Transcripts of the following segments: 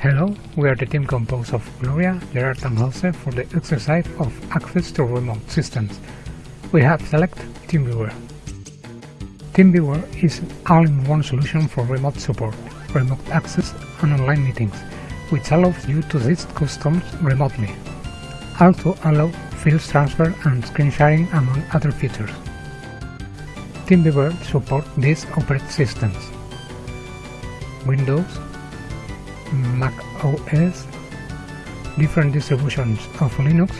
Hello, we are the team composed of Gloria, Gerard and Jose for the exercise of access to remote systems. We have selected TeamViewer. TeamViewer is all-in-one solution for remote support, remote access and online meetings, which allows you to assist customers remotely. Also allow files transfer and screen sharing among other features. TeamViewer supports these operating systems. Windows, Mac OS, different distributions of Linux,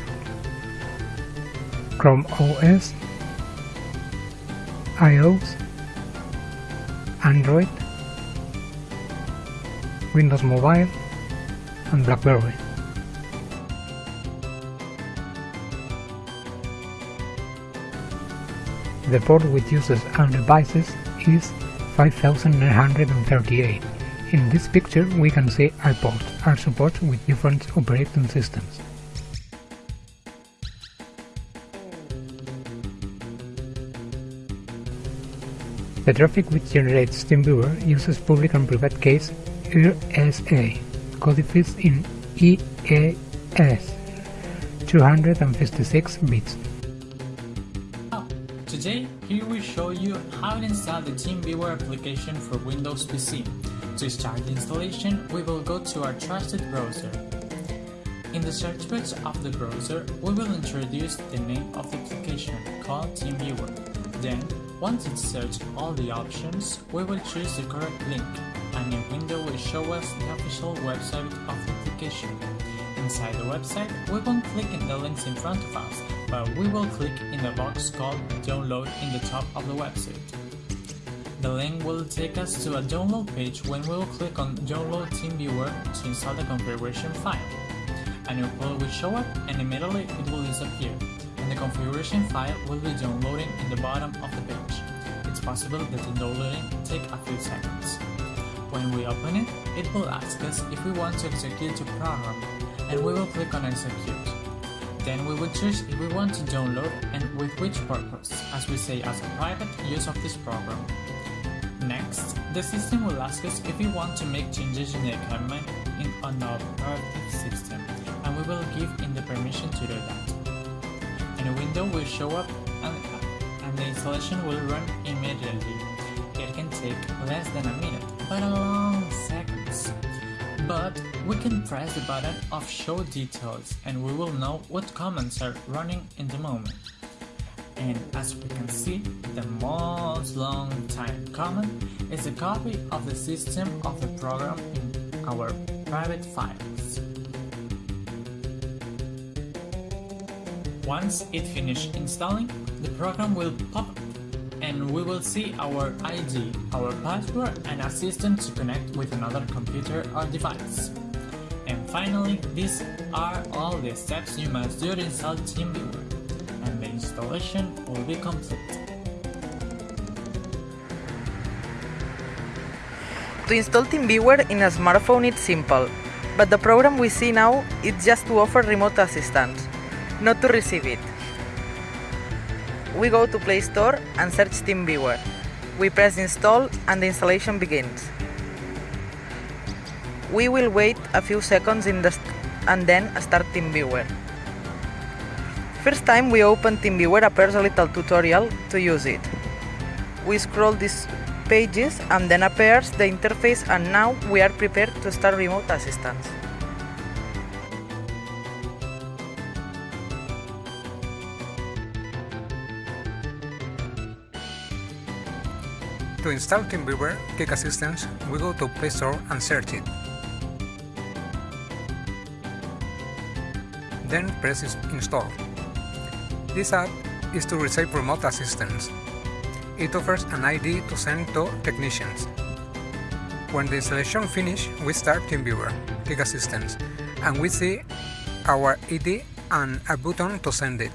Chrome OS, iOS, Android, Windows Mobile, and BlackBerry. The port with users and devices is 5938. In this picture we can see iPorts are supported with different operating systems. The traffic which generates TeamViewer uses public and private keys RSA, codified in EAS, 256 bits. Today, here we show you how to install the TeamViewer application for Windows PC. To start the installation, we will go to our trusted browser. In the search box of the browser, we will introduce the name of the application called TeamViewer. Then, once it's searched all the options, we will choose the correct link. A new window will show us the official website of the application. Inside the website, we won't click in the links in front of us, but we will click in the box called Download in the top of the website. The link will take us to a download page when we will click on Download TeamViewer to install the configuration file. A new file will show up and immediately it will disappear, and the configuration file will be downloading in the bottom of the page. It's possible that the downloading take a few seconds. When we open it, it will ask us if we want to execute the program, and we will click on Execute. Then we will choose if we want to download and with which purpose, as we say as a private use of this program. Next, the system will ask us if we want to make changes in the equipment in an operating system, and we will give in the permission to do that. And a window will show up and, and the installation will run immediately. It can take less than a minute, but a long seconds. But we can press the button of show details and we will know what commands are running in the moment. And as we can see, the most long time command is a copy of the system of the program in our private files. Once it finishes installing, the program will pop up and we will see our ID, our password and a system to connect with another computer or device. And finally, these are all the steps you must do to install TeamViewer, installation will be complete. To install TeamViewer in a smartphone it's simple, but the program we see now is just to offer remote assistance, not to receive it. We go to Play Store and search TeamViewer. We press install and the installation begins. We will wait a few seconds in the and then start TeamViewer. First time we opened TeamViewer appears a little tutorial to use it. We scroll these pages and then appears the interface and now we are prepared to start remote assistance. To install TeamViewer Quick Assistance, we go to Play Store and search it. Then press Install. This app is to receive remote assistance. It offers an ID to send to technicians. When the installation finishes, we start TeamViewer Quick Assistance and we see our ID and a button to send it.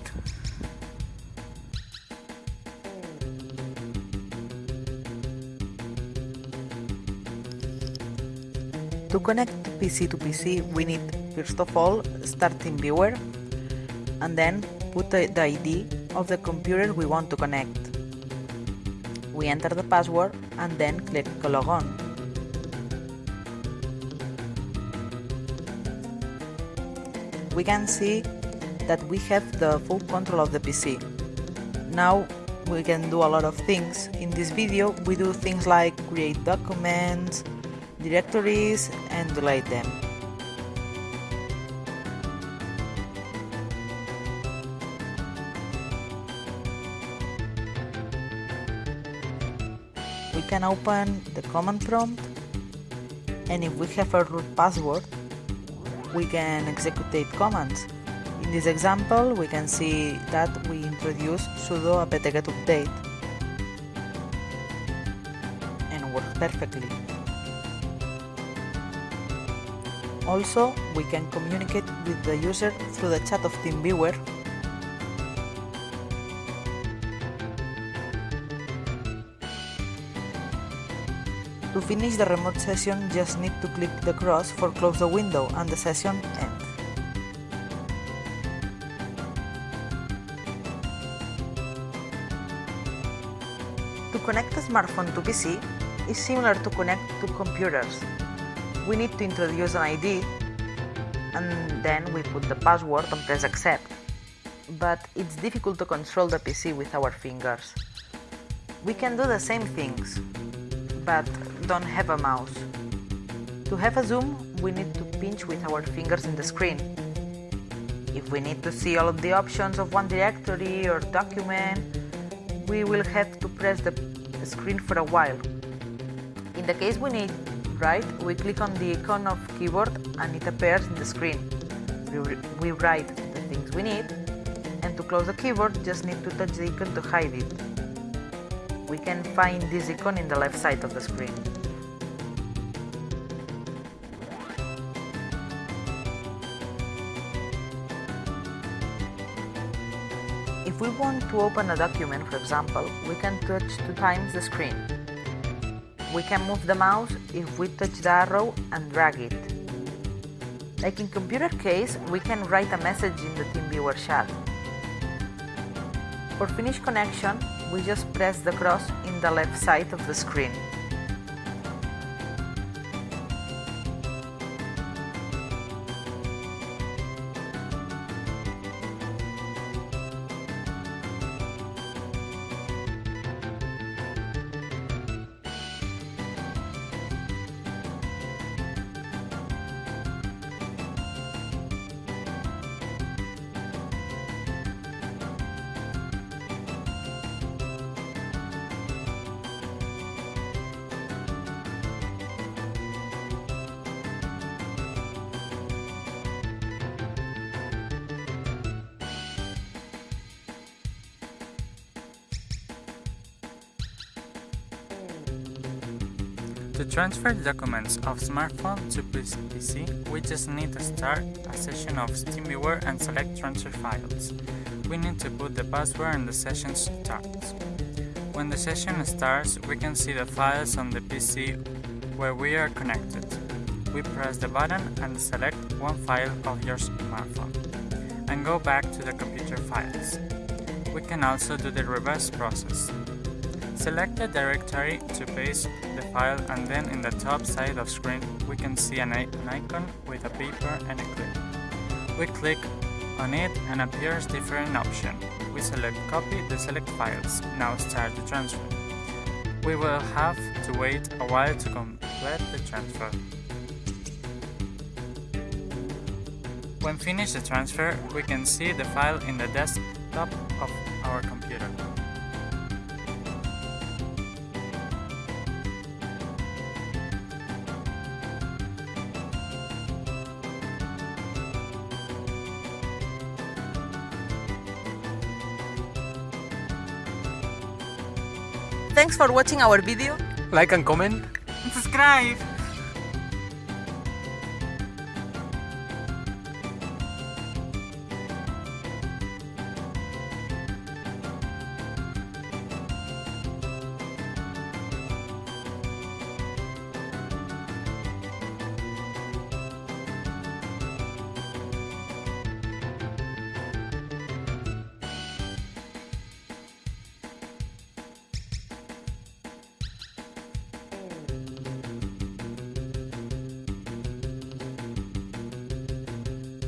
To connect PC to PC, we need first of all start TeamViewer and then put the ID of the computer we want to connect. We enter the password and then click log on. we can see that we have the full control of the PC. Now we can do a lot of things. In this video we do things like create documents, directories and delete them. We can open the command prompt and if we have a root password we can execute commands. In this example we can see that we introduce sudo apt-get update and works perfectly. Also, we can communicate with the user through the chat of TeamViewer To finish the remote session, just need to click the cross for close the window and the session ends. To connect a smartphone to PC is similar to connect to computers. We need to introduce an ID and then we put the password and press accept. But it's difficult to control the PC with our fingers. We can do the same things, but don't have a mouse. To have a zoom, we need to pinch with our fingers in the screen. If we need to see all of the options of one directory or document, we will have to press the screen for a while. In the case we need write, we click on the icon of keyboard and it appears in the screen. We write the things we need and to close the keyboard just need to touch the icon to hide it. We can find this icon in the left side of the screen. If we want to open a document, for example, we can touch two times the screen. We can move the mouse if we touch the arrow and drag it. Like in computer case, we can write a message in the TeamViewer chat. For finish connection, we just press the cross in the left side of the screen. To transfer documents of smartphone to PC, we just need to start a session of TeamViewer and select transfer files. We need to put the password and the session starts. When the session starts, we can see the files on the PC where we are connected. We press the button and select one file of your smartphone and go back to the computer files. We can also do the reverse process. Select the directory to paste the file and then in the top side of screen we can see an, an icon with a paper and a clip. We click on it and appears different option. We select copy the select files. Now start the transfer. We will have to wait a while to complete the transfer. When finished the transfer, we can see the file in the desktop of our computer. Thanks for watching our video. Like and comment. Subscribe!